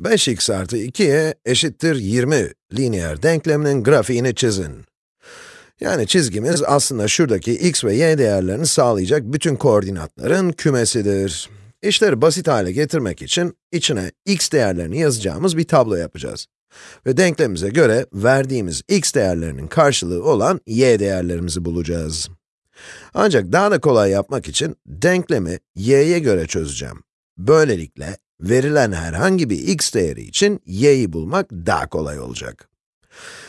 5x artı 2y eşittir 20 lineer denkleminin grafiğini çizin. Yani çizgimiz aslında şuradaki x ve y değerlerini sağlayacak bütün koordinatların kümesidir. İşleri basit hale getirmek için içine x değerlerini yazacağımız bir tablo yapacağız. Ve denklemimize göre verdiğimiz x değerlerinin karşılığı olan y değerlerimizi bulacağız. Ancak daha da kolay yapmak için denklemi y'ye göre çözeceğim. Böylelikle verilen herhangi bir x değeri için y'yi bulmak daha kolay olacak.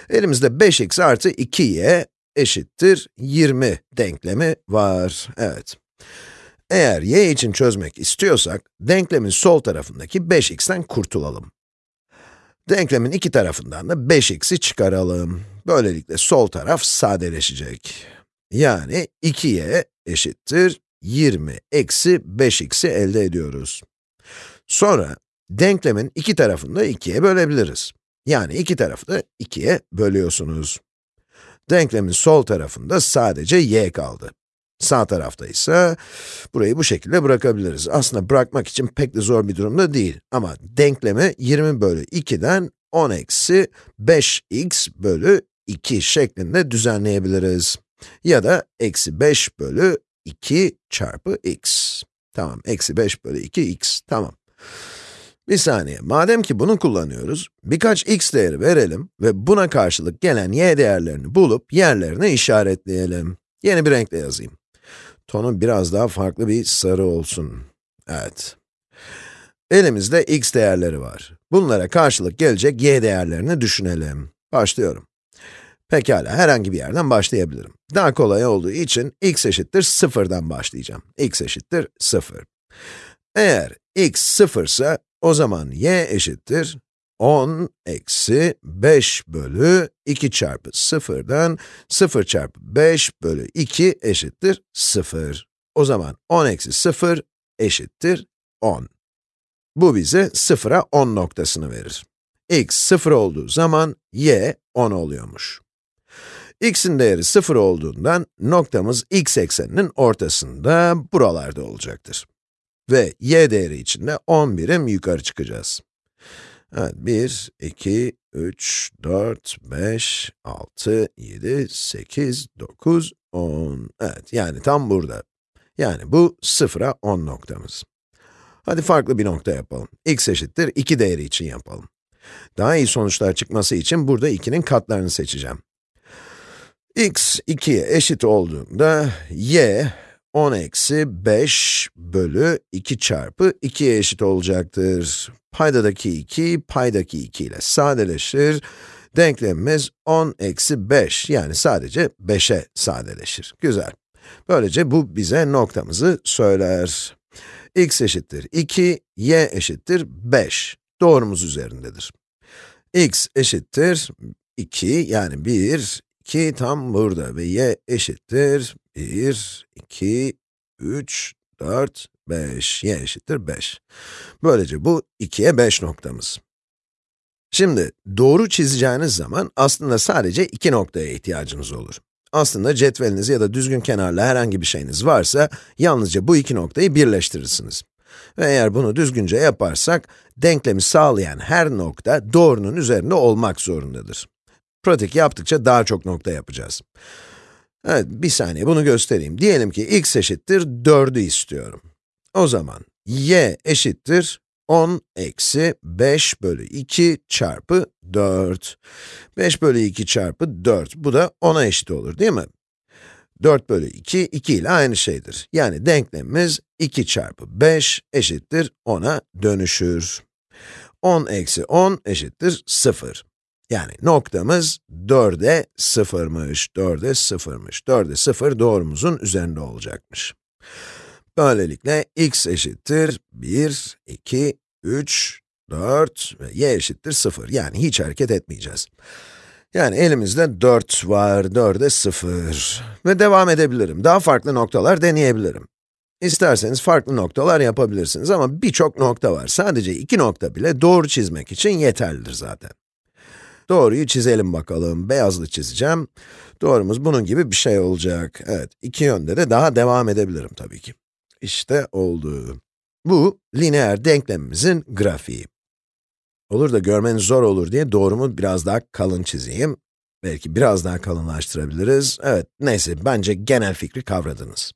Elimizde 5x artı 2y eşittir 20 denklemi var. Evet. Eğer y için çözmek istiyorsak, denklemin sol tarafındaki 5x'ten kurtulalım. Denklemin iki tarafından da 5x'i çıkaralım. Böylelikle sol taraf sadeleşecek. Yani 2y eşittir 20 eksi 5x'i elde ediyoruz. Sonra, denklemin iki tarafını da 2'ye bölebiliriz. Yani iki tarafı da 2'ye bölüyorsunuz. Denklemin sol tarafında sadece y kaldı. Sağ tarafta ise burayı bu şekilde bırakabiliriz. Aslında bırakmak için pek de zor bir durumda değil. Ama denklemi 20 bölü 2'den 10 eksi 5x bölü 2 şeklinde düzenleyebiliriz. Ya da eksi 5 bölü 2 çarpı x. Tamam, eksi 5 bölü 2 x, tamam. Bir saniye, madem ki bunu kullanıyoruz, birkaç x değeri verelim ve buna karşılık gelen y değerlerini bulup yerlerine işaretleyelim. Yeni bir renkle yazayım. Tonu biraz daha farklı bir sarı olsun. Evet. Elimizde x değerleri var. Bunlara karşılık gelecek y değerlerini düşünelim. Başlıyorum. Pekala, herhangi bir yerden başlayabilirim. Daha kolay olduğu için x eşittir 0'dan başlayacağım. x eşittir 0. Eğer x 0 ise o zaman y eşittir 10 eksi 5 bölü 2 çarpı 0'dan 0 çarpı 5 bölü 2 eşittir 0. O zaman 10 eksi 0 eşittir 10. Bu bize 0'a 10 noktasını verir. x 0 olduğu zaman y 10 oluyormuş. x'in değeri 0 olduğundan noktamız x ekseninin ortasında buralarda olacaktır. Ve y değeri için de 10 birim yukarı çıkacağız. Evet, 1, 2, 3, 4, 5, 6, 7, 8, 9, 10. Evet, yani tam burada. Yani bu 0'a 10 noktamız. Hadi farklı bir nokta yapalım. x eşittir 2 değeri için yapalım. Daha iyi sonuçlar çıkması için burada 2'nin katlarını seçeceğim. x 2'ye eşit olduğunda y 10 eksi 5 bölü 2 çarpı 2'ye eşit olacaktır. Paydadaki 2, paydaki 2 ile sadeleşir. Denklemimiz 10 eksi 5, yani sadece 5'e sadeleşir. Güzel. Böylece bu bize noktamızı söyler. x eşittir 2, y eşittir 5. Doğrumuz üzerindedir. x eşittir 2, yani 1, 2 tam burada ve y eşittir 1, 2, 3, 4, 5, y eşittir 5. Böylece bu 2'ye 5 noktamız. Şimdi, doğru çizeceğiniz zaman aslında sadece iki noktaya ihtiyacınız olur. Aslında cetveliniz ya da düzgün kenarlı herhangi bir şeyiniz varsa, yalnızca bu iki noktayı birleştirirsiniz. Ve eğer bunu düzgünce yaparsak, denklemi sağlayan her nokta doğrunun üzerinde olmak zorundadır. Pratik yaptıkça daha çok nokta yapacağız. Evet, bir saniye bunu göstereyim. Diyelim ki x eşittir 4'ü istiyorum. O zaman y eşittir 10 eksi 5 bölü 2 çarpı 4. 5 bölü 2 çarpı 4, bu da 10'a eşit olur değil mi? 4 bölü 2, 2 ile aynı şeydir. Yani denklemimiz 2 çarpı 5 eşittir 10'a dönüşür. 10 eksi 10 eşittir 0. Yani noktamız 4'e 0'mış, 4'e 0'mış. 4'e 0 doğrumuzun üzerinde olacakmış. Böylelikle x eşittir 1, 2, 3, 4 ve y eşittir 0. Yani hiç hareket etmeyeceğiz. Yani elimizde 4 var, 4'e 0. Ve devam edebilirim. Daha farklı noktalar deneyebilirim. İsterseniz farklı noktalar yapabilirsiniz ama birçok nokta var. Sadece iki nokta bile doğru çizmek için yeterlidir zaten. Doğruyu çizelim bakalım. Beyazlı çizeceğim. Doğrumuz bunun gibi bir şey olacak. Evet, iki yönde de daha devam edebilirim tabii ki. İşte oldu. Bu, lineer denklemimizin grafiği. Olur da görmeniz zor olur diye doğrumu biraz daha kalın çizeyim. Belki biraz daha kalınlaştırabiliriz. Evet, neyse, bence genel fikri kavradınız.